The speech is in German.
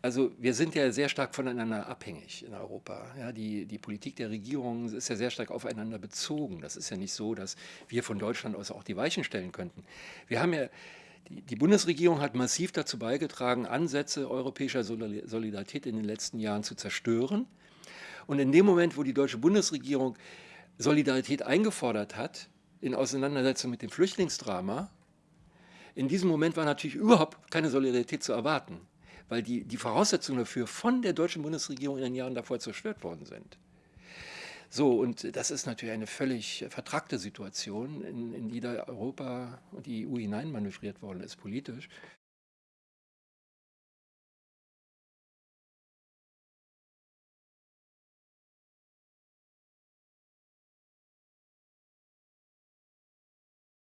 Also wir sind ja sehr stark voneinander abhängig in Europa. Ja, die, die Politik der Regierungen ist ja sehr stark aufeinander bezogen. Das ist ja nicht so, dass wir von Deutschland aus auch die Weichen stellen könnten. Wir haben ja, die, Bundesregierung hat massiv dazu beigetragen, Ansätze europäischer Solidarität in den letzten Jahren zu zerstören. Und in dem Moment, wo die deutsche Bundesregierung Solidarität eingefordert hat, in Auseinandersetzung mit dem Flüchtlingsdrama, in diesem Moment war natürlich überhaupt keine Solidarität zu erwarten weil die, die Voraussetzungen dafür von der deutschen Bundesregierung in den Jahren davor zerstört worden sind. So, und das ist natürlich eine völlig vertrackte Situation, in, in die da Europa und die EU hineinmanövriert worden ist, politisch.